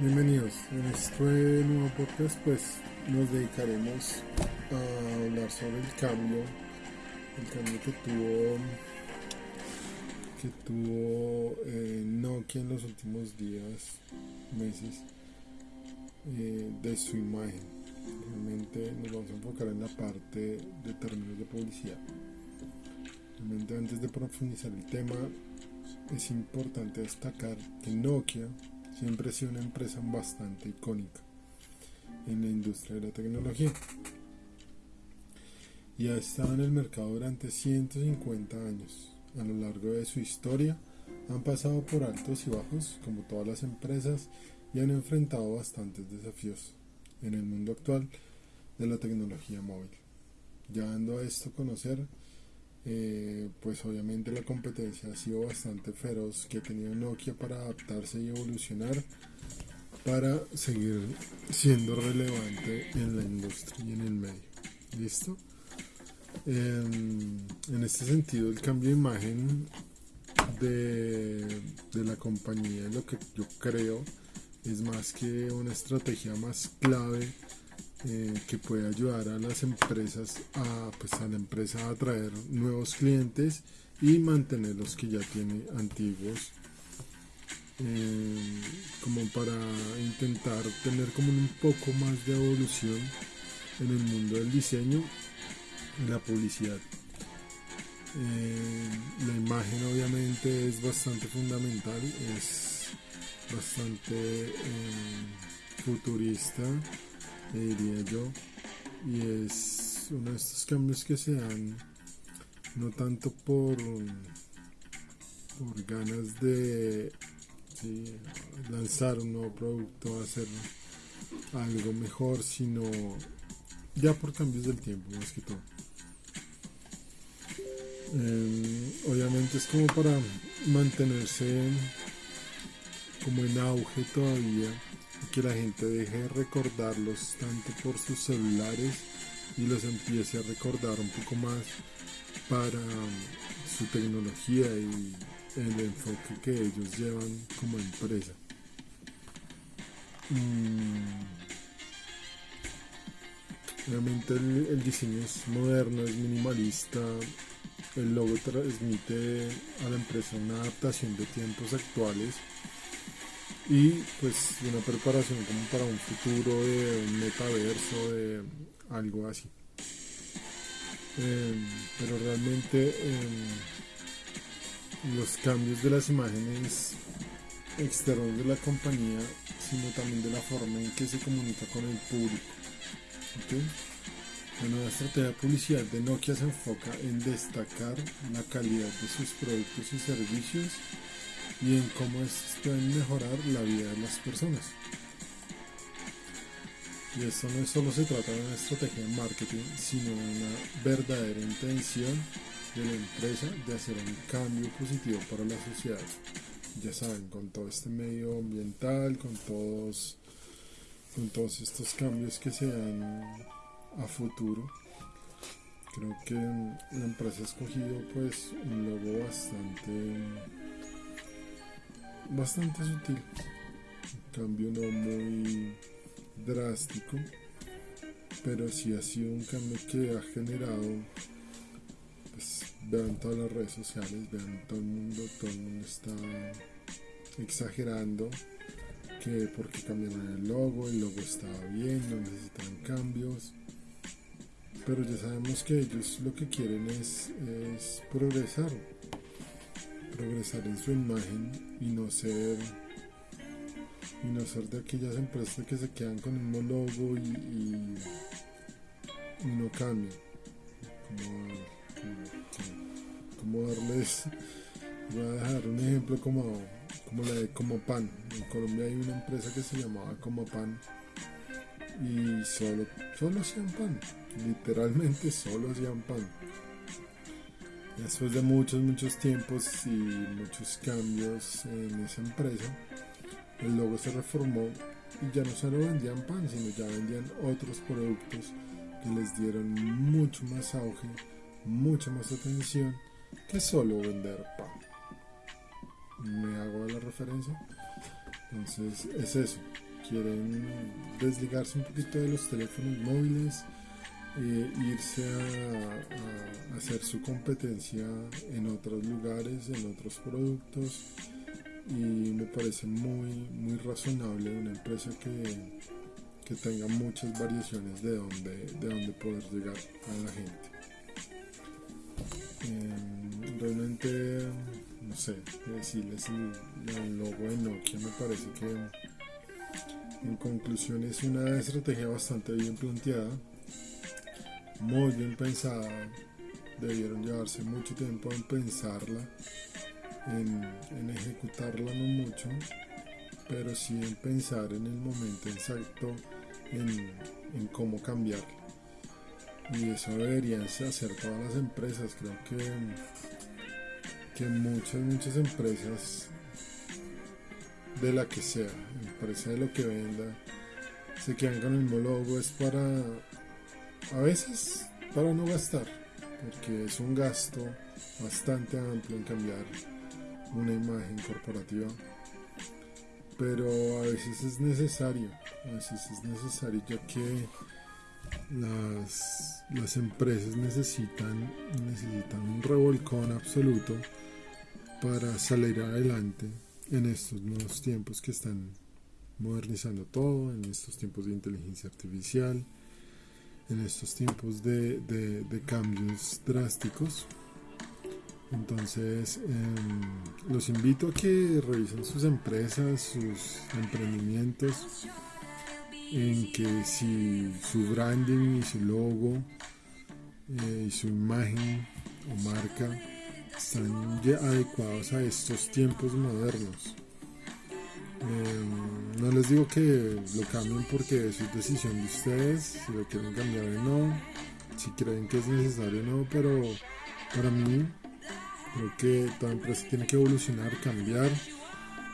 Bienvenidos. En este nuevo podcast pues nos dedicaremos a hablar sobre el cambio, el cambio que tuvo que tuvo eh, Nokia en los últimos días, meses eh, de su imagen. Realmente nos vamos a enfocar en la parte de términos de publicidad. Realmente antes de profundizar el tema es importante destacar que Nokia siempre ha sido una empresa bastante icónica en la industria de la tecnología y ha estado en el mercado durante 150 años. A lo largo de su historia han pasado por altos y bajos como todas las empresas y han enfrentado bastantes desafíos en el mundo actual de la tecnología móvil. Llevando a esto a conocer eh, pues obviamente la competencia ha sido bastante feroz que ha tenido Nokia para adaptarse y evolucionar para seguir siendo relevante en la industria y en el medio. ¿Listo? en este sentido, el cambio de imagen de, de la compañía, lo que yo creo, es más que una estrategia más clave eh, que puede ayudar a las empresas a pues a la empresa a atraer nuevos clientes y mantener los que ya tiene antiguos eh, como para intentar tener como un poco más de evolución en el mundo del diseño y la publicidad. Eh, la imagen obviamente es bastante fundamental es bastante futurista diría yo, y es uno de estos cambios que se dan no tanto por, por ganas de lanzar un nuevo producto, hacer algo mejor, sino ya por cambios del tiempo más que todo. Em, obviamente es como para mantenerse como en auge todavía que la gente deje de recordarlos tanto por sus celulares y los empiece a recordar un poco más para um, su tecnología y el enfoque que ellos llevan como empresa. Mm. Obviamente el, diseño es moderno, es minimalista, el logo transmite a la empresa una adaptación de tiempos actuales y pues una preparación como para un futuro de un metaverso, de algo así. Em, pero realmente em, los cambios de las imágenes externos de la compañía, sino también de la forma en que se comunica con el público. La nueva estrategia de publicidad de Nokia se enfoca en destacar la calidad de sus productos y servicios y en cómo estos pueden mejorar la vida de las personas. Y esto no solo se trata de una estrategia de marketing, sino de una verdadera intención de la empresa de hacer un cambio positivo para la sociedad. Ya saben, con todo este medio ambiental, con todos, con todos estos cambios que se dan a futuro. Creo que la empresa ha escogido pues un logo bastante bastante sutil. Un cambio no muy drástico, pero sí ha sido un cambio que ha generado, pues vean todas las redes sociales, vean todo el mundo, todo el mundo está exagerando que porque cambiaron el logo, el logo estaba bien, no necesitan cambios. Pero ya sabemos que ellos lo que quieren es, es progresar, progresar en su imagen y no ser y no ser de aquellas empresas que se quedan con el mismo logo y, no cambian. Como, darles voy a dejar un ejemplo como como la de como pan en Colombia hay una empresa que se llamaba como pan y solo solo hacían pan. Literalmente solo hacían pan Después de muchos, muchos tiempos y muchos cambios en esa empresa, el logo se reformó y ya no solo vendían pan, sino ya vendían otros productos que les dieron mucho más auge, mucha más atención que solo vender pan. ¿Me hago la referencia? Entonces es eso. quieren desligarse un poquito de los teléfonos móviles, eh, irse a, hacer su competencia en otros lugares, en otros productos y me parece muy, muy razonable una empresa que, que tenga muchas variaciones de donde, de donde poder llegar a la gente. Em, realmente, no sé, decirles el, el logo de Nokia me parece que en conclusión es una estrategia bastante bien planteada muy bien pensada. Debieron llevarse mucho tiempo en pensarla, en, ejecutarla no mucho, pero sí en pensar en el momento exacto en, cómo cambiarla. Y eso deberían hacer todas las empresas. Creo que, que muchas, muchas empresas de la que sea, empresa de lo que venda, se quedan con el mismo logo, es para a veces para no gastar, porque es un gasto bastante amplio en cambiar una imagen corporativa, pero a veces es necesario, a veces es necesario ya que las, las empresas necesitan, necesitan un revolcón absoluto para salir adelante en estos nuevos tiempos que están modernizando todo, en estos tiempos de inteligencia artificial, en estos tiempos de, cambios drásticos. Entonces, em, los invito a que revisen sus empresas, sus emprendimientos, en que si su branding y su logo eh, y su imagen o marca están adecuados a estos tiempos modernos. Em, no les digo que lo cambien porque es decisión de ustedes, si lo quieren cambiar o no, si creen que es necesario o no, pero para mí creo que toda empresa tiene que evolucionar, cambiar,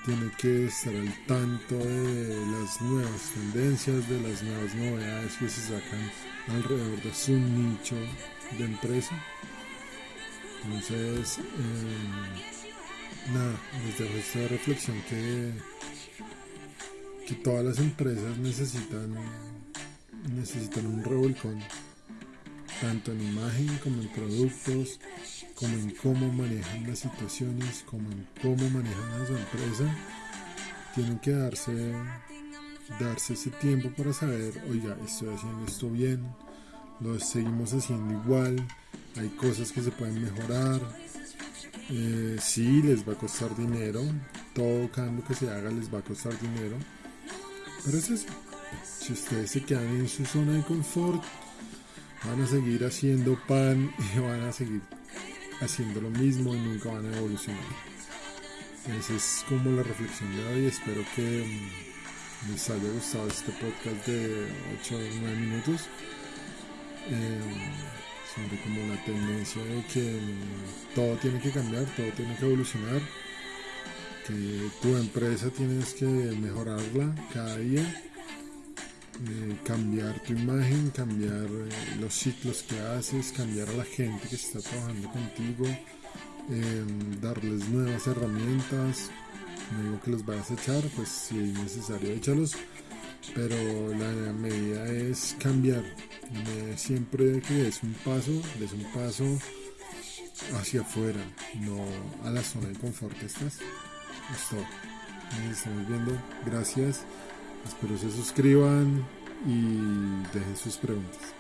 tiene que estar al tanto de las nuevas tendencias, de las nuevas novedades que se sacan alrededor de su nicho de empresa. Entonces, em, nada, les dejo esta reflexión que que todas las empresas necesitan, necesitan un revolcón, tanto en imagen como en productos, como en cómo manejan las situaciones, como en cómo manejan a su empresa. Tienen que darse, darse ese tiempo para saber, oiga, estoy haciendo esto bien, lo seguimos haciendo igual, hay cosas que se pueden mejorar. Eh, sí, les va a costar dinero, todo cambio que se haga les va a costar dinero, pero es eso. Si ustedes se quedan en su zona de confort, van a seguir haciendo pan y van a seguir haciendo lo mismo y nunca van a evolucionar. Esa es como la reflexión de hoy. Espero que mm, les haya gustado este podcast de 8 o 9 minutos. Eh, sobre como la tendencia de que mm, todo tiene que cambiar, todo tiene que evolucionar tu empresa tienes que mejorarla cada día, eh, cambiar tu imagen, cambiar eh, los ciclos que haces, cambiar a la gente que está trabajando contigo, em, darles nuevas herramientas. No digo que los vayas a echar, pues si es necesario échalos, pero la medida es cambiar. siempre que es un paso, es un paso hacia afuera, no a la zona de confort que estás. Listo. Nos estamos viendo. Gracias. Espero se suscriban y dejen sus preguntas.